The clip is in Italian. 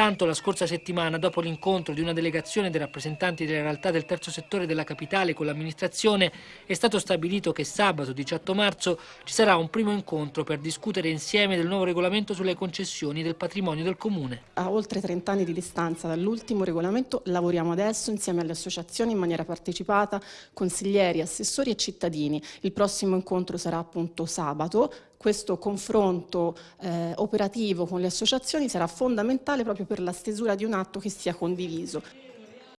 Tanto la scorsa settimana, dopo l'incontro di una delegazione dei rappresentanti delle realtà del terzo settore della capitale con l'amministrazione, è stato stabilito che sabato 18 marzo ci sarà un primo incontro per discutere insieme del nuovo regolamento sulle concessioni del patrimonio del Comune. A oltre 30 anni di distanza dall'ultimo regolamento lavoriamo adesso insieme alle associazioni in maniera partecipata, consiglieri, assessori e cittadini. Il prossimo incontro sarà appunto sabato, questo confronto eh, operativo con le associazioni sarà fondamentale proprio per la stesura di un atto che sia condiviso.